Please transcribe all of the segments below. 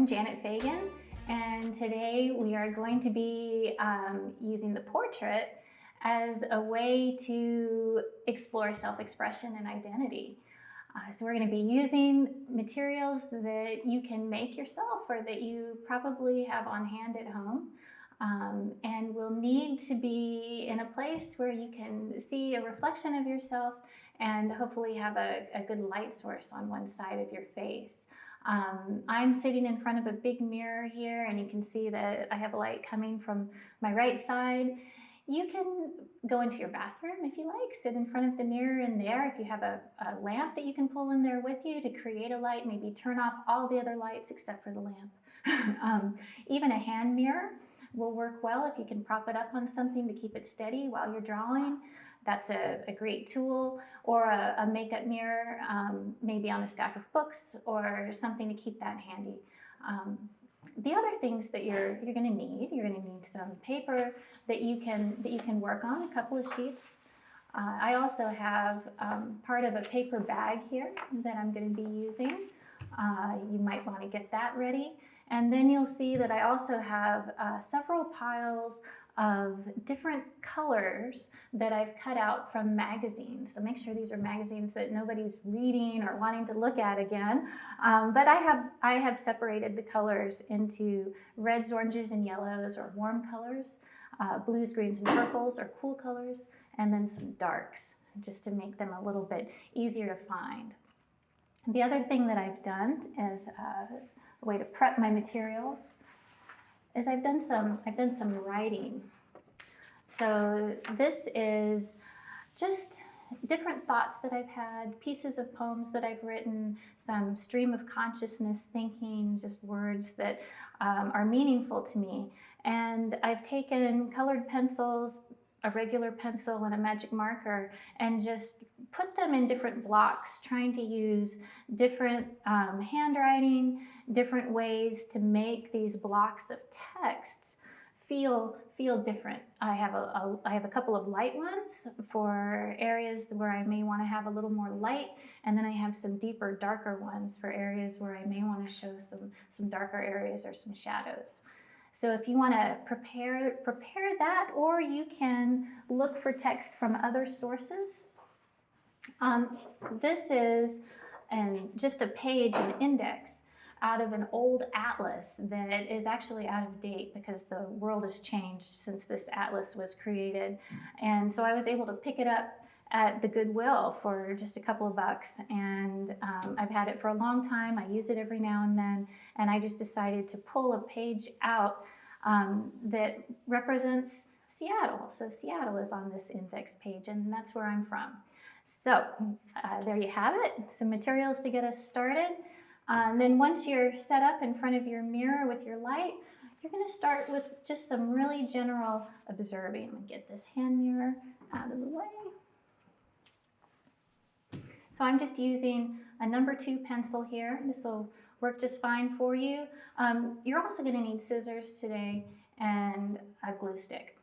I'm Janet Fagan, and today we are going to be um, using the portrait as a way to explore self-expression and identity. Uh, so we're going to be using materials that you can make yourself or that you probably have on hand at home. Um, and will need to be in a place where you can see a reflection of yourself and hopefully have a, a good light source on one side of your face. Um, I'm sitting in front of a big mirror here and you can see that I have a light coming from my right side. You can go into your bathroom if you like, sit in front of the mirror in there. If you have a, a lamp that you can pull in there with you to create a light, maybe turn off all the other lights except for the lamp. um, even a hand mirror will work well if you can prop it up on something to keep it steady while you're drawing. That's a, a great tool. Or a, a makeup mirror, um, maybe on a stack of books or something to keep that handy. Um, the other things that you're you're going to need, you're going to need some paper that you can that you can work on, a couple of sheets. Uh, I also have um, part of a paper bag here that I'm going to be using. Uh, you might want to get that ready. And then you'll see that I also have uh, several piles of different colors that I've cut out from magazines. So make sure these are magazines that nobody's reading or wanting to look at again. Um, but I have, I have separated the colors into reds, oranges, and yellows or warm colors, uh, blues, greens, and purples or cool colors, and then some darks just to make them a little bit easier to find. The other thing that I've done is uh, a way to prep my materials is I've done some I've done some writing. So this is just different thoughts that I've had, pieces of poems that I've written, some stream of consciousness thinking, just words that um, are meaningful to me. And I've taken colored pencils, a regular pencil and a magic marker and just put them in different blocks, trying to use different um, handwriting, different ways to make these blocks of texts feel feel different. I have a, a I have a couple of light ones for areas where I may want to have a little more light, and then I have some deeper, darker ones for areas where I may want to show some some darker areas or some shadows. So if you want to prepare prepare that, or you can look for text from other sources. Um, this is and just a page, an index out of an old atlas that is actually out of date because the world has changed since this atlas was created. And so I was able to pick it up at the Goodwill for just a couple of bucks. And um, I've had it for a long time. I use it every now and then. And I just decided to pull a page out um, that represents Seattle. So Seattle is on this index page, and that's where I'm from. So uh, there you have it, some materials to get us started. And then once you're set up in front of your mirror with your light, you're going to start with just some really general observing. I'm going to get this hand mirror out of the way. So I'm just using a number two pencil here. This will work just fine for you. Um, you're also going to need scissors today and a glue stick.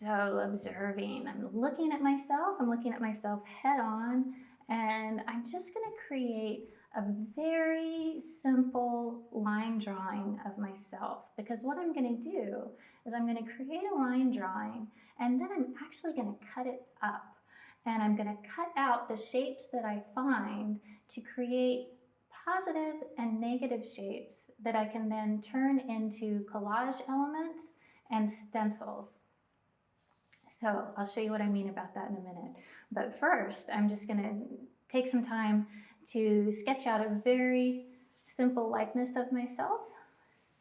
So observing, I'm looking at myself, I'm looking at myself head on, and I'm just going to create a very simple line drawing of myself because what I'm going to do is I'm going to create a line drawing and then I'm actually going to cut it up and I'm going to cut out the shapes that I find to create positive and negative shapes that I can then turn into collage elements and stencils. So I'll show you what I mean about that in a minute. But first, I'm just going to take some time to sketch out a very simple likeness of myself.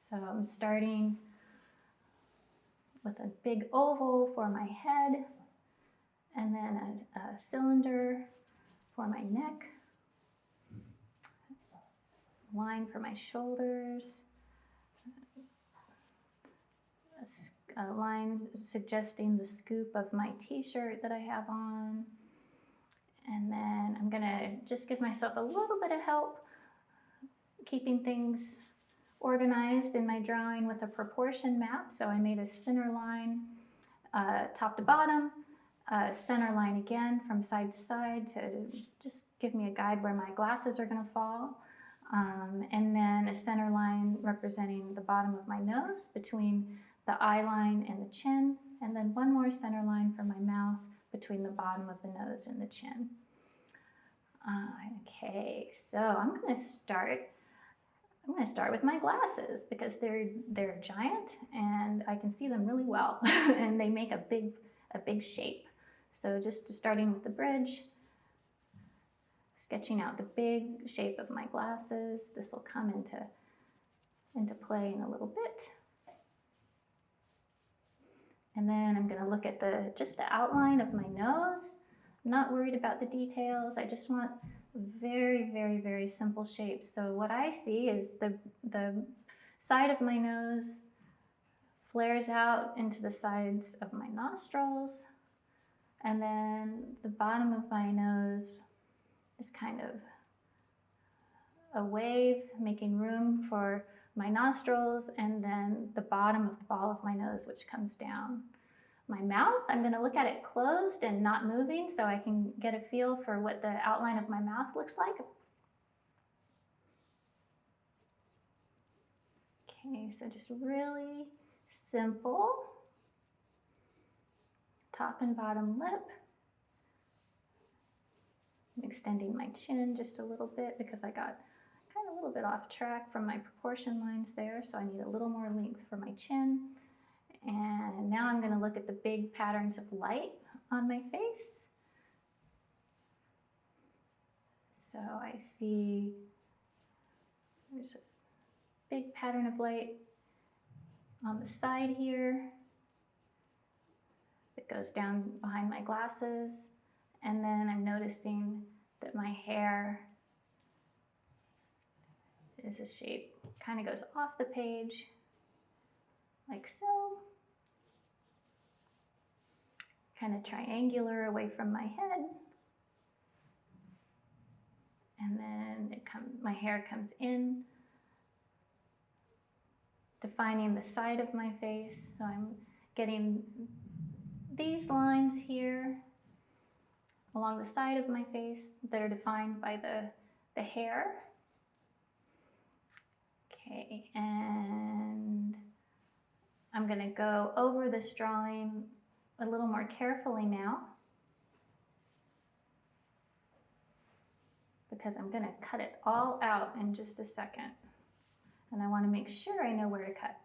So I'm starting with a big oval for my head and then a, a cylinder for my neck, line for my shoulders, a, a line suggesting the scoop of my t-shirt that I have on, and then I'm gonna just give myself a little bit of help keeping things organized in my drawing with a proportion map. So I made a center line uh, top to bottom, center line again from side to side to just give me a guide where my glasses are gonna fall. Um, and then a center line representing the bottom of my nose between the eye line and the chin, and then one more center line for my mouth between the bottom of the nose and the chin. Uh, okay, so I'm going to start. I'm going to start with my glasses because they're they're giant and I can see them really well, and they make a big a big shape. So just starting with the bridge, sketching out the big shape of my glasses. This will come into into play in a little bit. And then I'm going to look at the just the outline of my nose. I'm not worried about the details. I just want very, very, very simple shapes. So what I see is the, the side of my nose flares out into the sides of my nostrils. And then the bottom of my nose is kind of a wave, making room for my nostrils, and then the bottom of the ball of my nose, which comes down. My mouth, I'm going to look at it closed and not moving so I can get a feel for what the outline of my mouth looks like. Okay, so just really simple. Top and bottom lip. I'm extending my chin just a little bit because I got kind of a little bit off track from my proportion lines there, so I need a little more length for my chin. And now I'm going to look at the big patterns of light on my face. So I see there's a big pattern of light on the side here that goes down behind my glasses. And then I'm noticing that my hair is a shape, kind of goes off the page like so. Kind of triangular away from my head. And then it come, my hair comes in, defining the side of my face. So I'm getting these lines here along the side of my face that are defined by the, the hair. Okay, and I'm going to go over this drawing a little more carefully now because I'm going to cut it all out in just a second. And I want to make sure I know where to cut.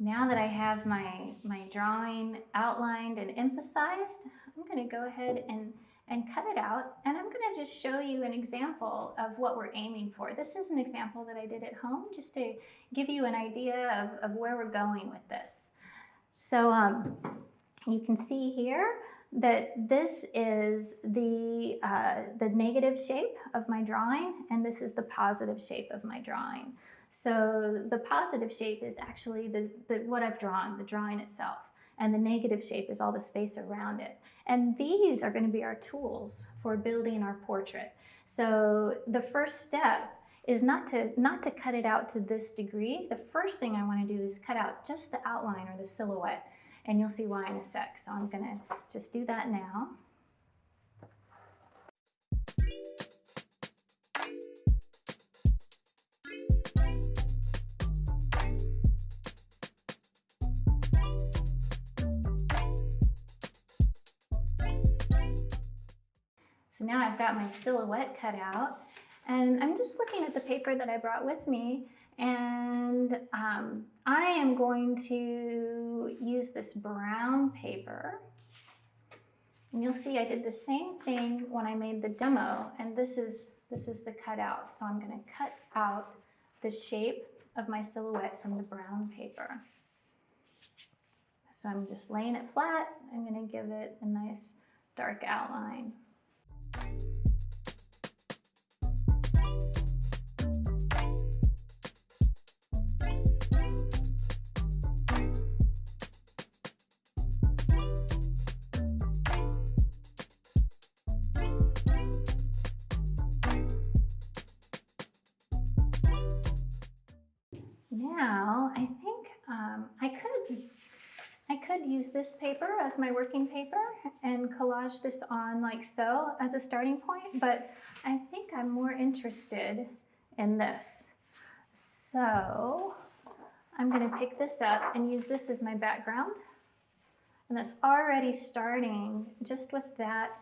Now that I have my, my drawing outlined and emphasized, I'm going to go ahead and, and cut it out. And I'm going to just show you an example of what we're aiming for. This is an example that I did at home just to give you an idea of, of where we're going with this. So um, you can see here that this is the, uh, the negative shape of my drawing, and this is the positive shape of my drawing. So the positive shape is actually the, the, what I've drawn, the drawing itself. And the negative shape is all the space around it. And these are going to be our tools for building our portrait. So the first step is not to, not to cut it out to this degree. The first thing I want to do is cut out just the outline or the silhouette. And you'll see why in a sec. So I'm going to just do that now. Now I've got my silhouette cut out and I'm just looking at the paper that I brought with me and um, I am going to use this brown paper. And you'll see I did the same thing when I made the demo and this is, this is the cutout. So I'm gonna cut out the shape of my silhouette from the brown paper. So I'm just laying it flat. I'm gonna give it a nice dark outline. Use this paper as my working paper and collage this on like so as a starting point, but I think I'm more interested in this. So I'm going to pick this up and use this as my background. And that's already starting just with that,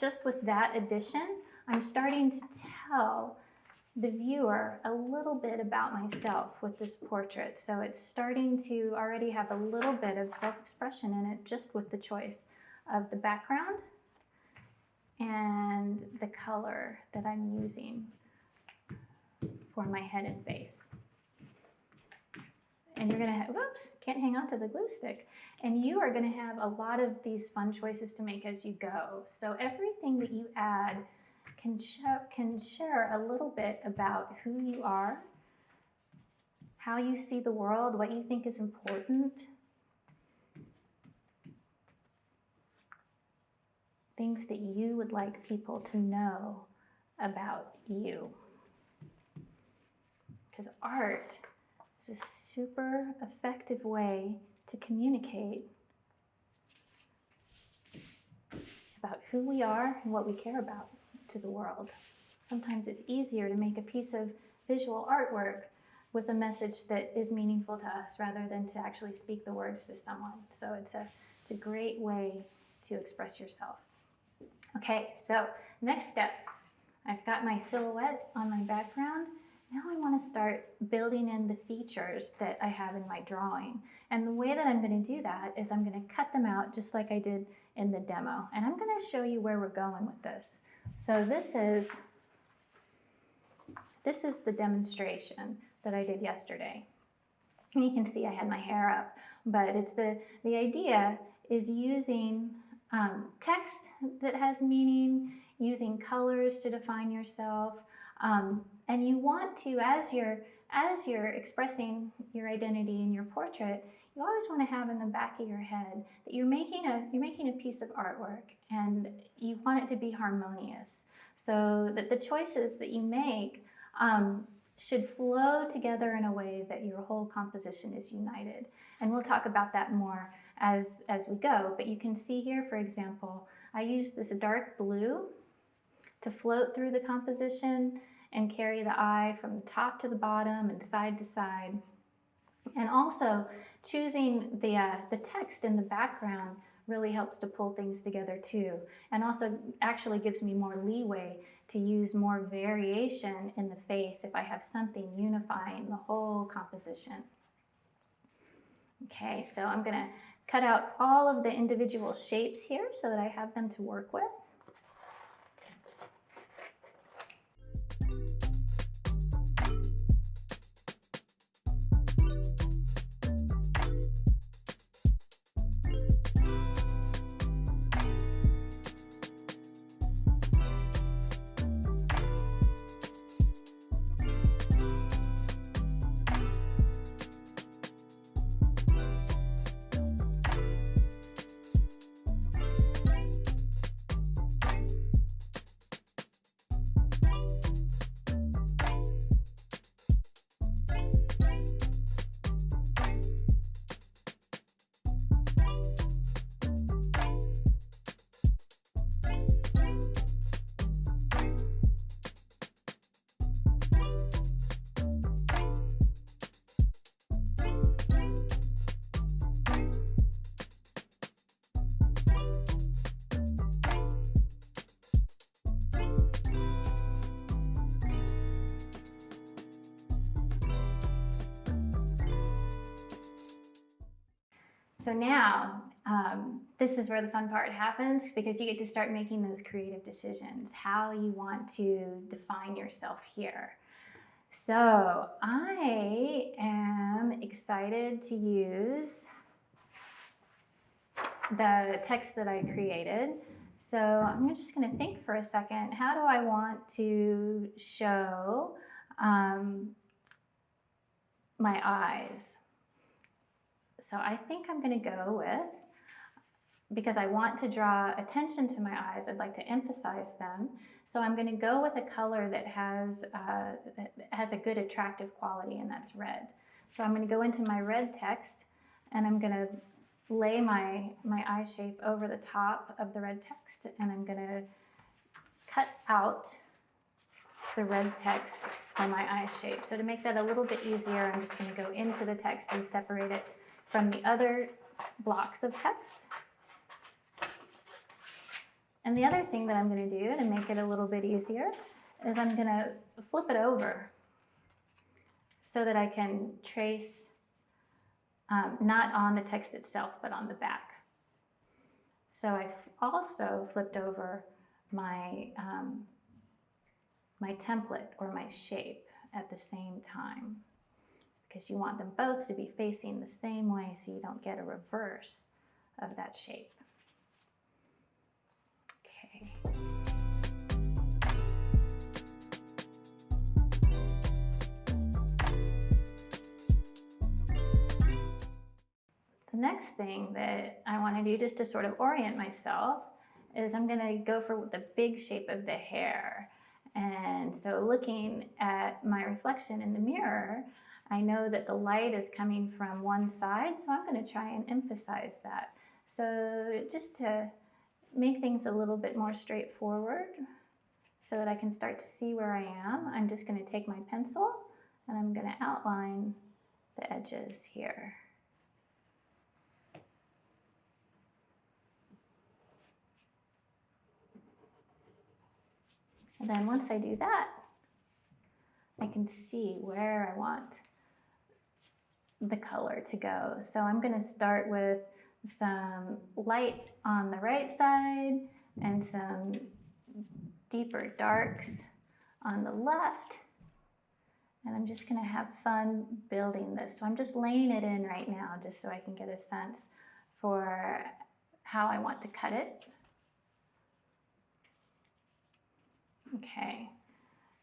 just with that addition, I'm starting to tell the viewer a little bit about myself with this portrait. So it's starting to already have a little bit of self-expression in it just with the choice of the background and the color that I'm using for my head and face. And you're gonna, whoops, can't hang on to the glue stick. And you are gonna have a lot of these fun choices to make as you go. So everything that you add can, can share a little bit about who you are, how you see the world, what you think is important, things that you would like people to know about you. Because art is a super effective way to communicate about who we are and what we care about to the world. Sometimes it's easier to make a piece of visual artwork with a message that is meaningful to us rather than to actually speak the words to someone. So it's a, it's a great way to express yourself. Okay, so next step. I've got my silhouette on my background. Now I want to start building in the features that I have in my drawing. And the way that I'm going to do that is I'm going to cut them out just like I did in the demo. And I'm going to show you where we're going with this. So this is, this is the demonstration that I did yesterday. And you can see I had my hair up, but it's the, the idea is using um, text that has meaning, using colors to define yourself. Um, and you want to, as you're, as you're expressing your identity in your portrait, you always want to have in the back of your head that you're making a, you're making a piece of artwork and you want it to be harmonious. So that the choices that you make um, should flow together in a way that your whole composition is united. And we'll talk about that more as, as we go. But you can see here, for example, I used this dark blue to float through the composition and carry the eye from the top to the bottom and side to side. And also choosing the, uh, the text in the background really helps to pull things together too. And also actually gives me more leeway to use more variation in the face if I have something unifying the whole composition. Okay, so I'm gonna cut out all of the individual shapes here so that I have them to work with. Now, um, this is where the fun part happens because you get to start making those creative decisions, how you want to define yourself here. So I am excited to use the text that I created. So I'm just going to think for a second, how do I want to show um, my eyes? So I think I'm going to go with, because I want to draw attention to my eyes, I'd like to emphasize them. So I'm going to go with a color that has, uh, that has a good attractive quality, and that's red. So I'm going to go into my red text, and I'm going to lay my, my eye shape over the top of the red text, and I'm going to cut out the red text for my eye shape. So to make that a little bit easier, I'm just going to go into the text and separate it from the other blocks of text. And the other thing that I'm going to do to make it a little bit easier is I'm going to flip it over so that I can trace um, not on the text itself, but on the back. So I've also flipped over my, um, my template or my shape at the same time because you want them both to be facing the same way so you don't get a reverse of that shape. Okay. The next thing that I want to do just to sort of orient myself is I'm going to go for the big shape of the hair. And so looking at my reflection in the mirror, I know that the light is coming from one side, so I'm going to try and emphasize that. So just to make things a little bit more straightforward so that I can start to see where I am, I'm just going to take my pencil and I'm going to outline the edges here. And then once I do that, I can see where I want the color to go. So I'm going to start with some light on the right side and some deeper darks on the left. And I'm just going to have fun building this. So I'm just laying it in right now just so I can get a sense for how I want to cut it. Okay,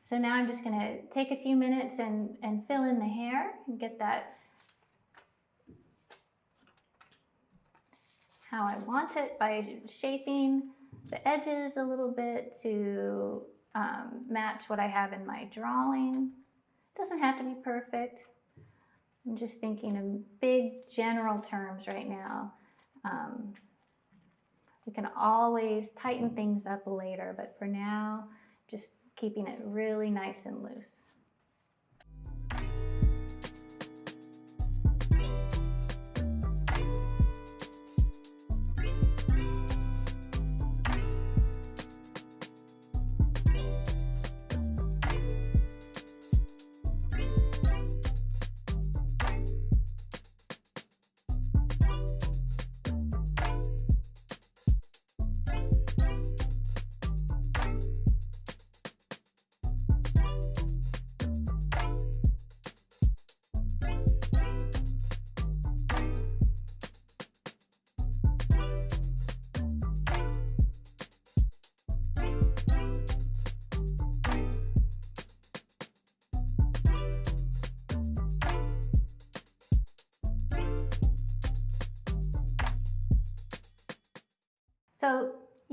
so now I'm just gonna take a few minutes and, and fill in the hair and get that how I want it by shaping the edges a little bit to um, match what I have in my drawing. It doesn't have to be perfect. I'm just thinking in big general terms right now. Um, we can always tighten things up later, but for now, just keeping it really nice and loose.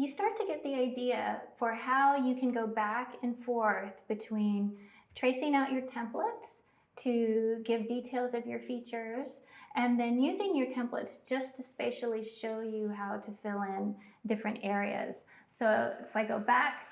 You start to get the idea for how you can go back and forth between tracing out your templates to give details of your features and then using your templates just to spatially show you how to fill in different areas. So if I go back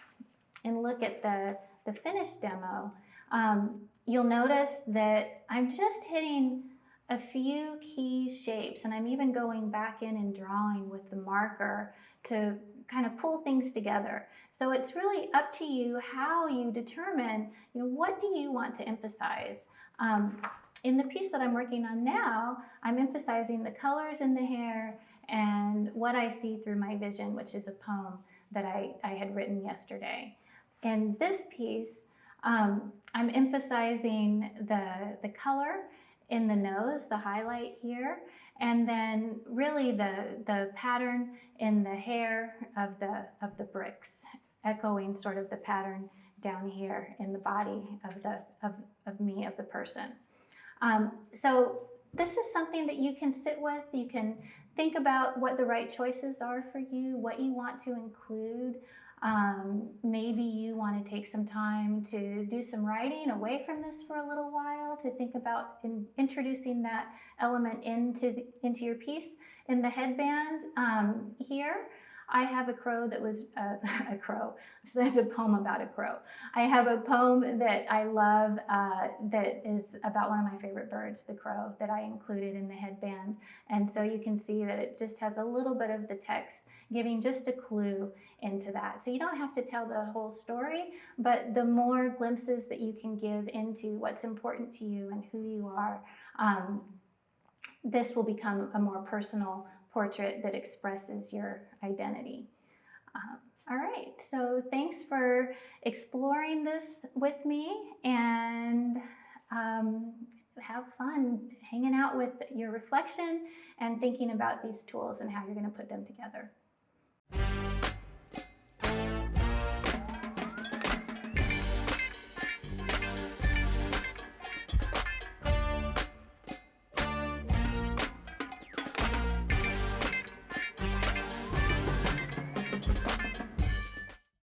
and look at the, the finished demo, um, you'll notice that I'm just hitting a few key shapes and I'm even going back in and drawing with the marker to kind of pull things together. So it's really up to you how you determine, you know, what do you want to emphasize? Um, in the piece that I'm working on now, I'm emphasizing the colors in the hair and what I see through my vision, which is a poem that I, I had written yesterday. In this piece, um, I'm emphasizing the, the color in the nose, the highlight here, and then really the, the pattern in the hair of the, of the bricks, echoing sort of the pattern down here in the body of, the, of, of me, of the person. Um, so this is something that you can sit with. You can think about what the right choices are for you, what you want to include. Um, maybe you want to take some time to do some writing away from this for a little while to think about in, introducing that element into, the, into your piece. In the headband um, here, I have a crow that was uh, a crow. So it's a poem about a crow. I have a poem that I love uh, that is about one of my favorite birds, the crow, that I included in the headband. And so you can see that it just has a little bit of the text giving just a clue into that. So you don't have to tell the whole story, but the more glimpses that you can give into what's important to you and who you are, um, this will become a more personal portrait that expresses your identity. Um, all right, so thanks for exploring this with me and um, have fun hanging out with your reflection and thinking about these tools and how you're going to put them together.